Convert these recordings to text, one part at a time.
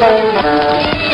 Thank you.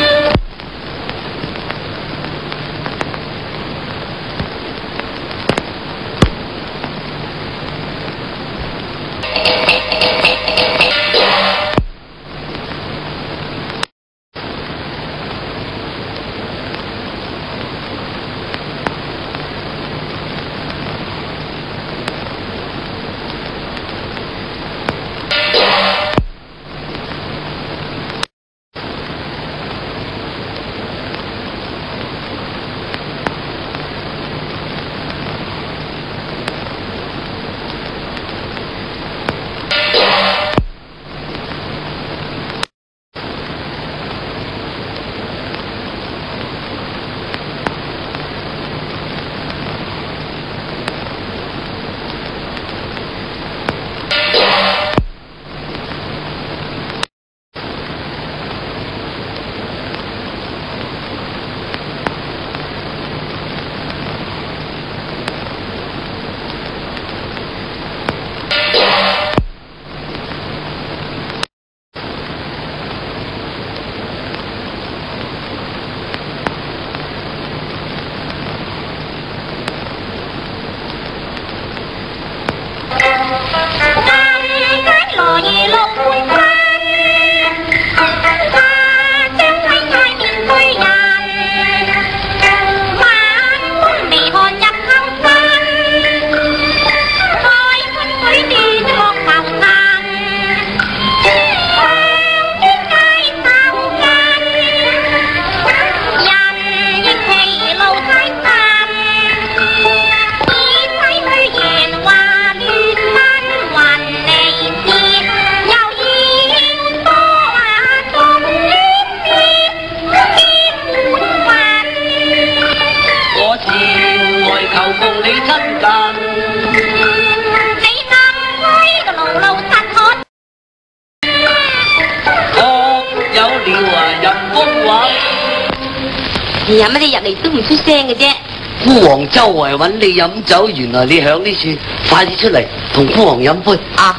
我有啊，人风华。你呀，乜你入嚟都唔出声嘅啫。孤王周围揾你饮酒，原来你响呢处，快啲出嚟同孤王饮杯啊！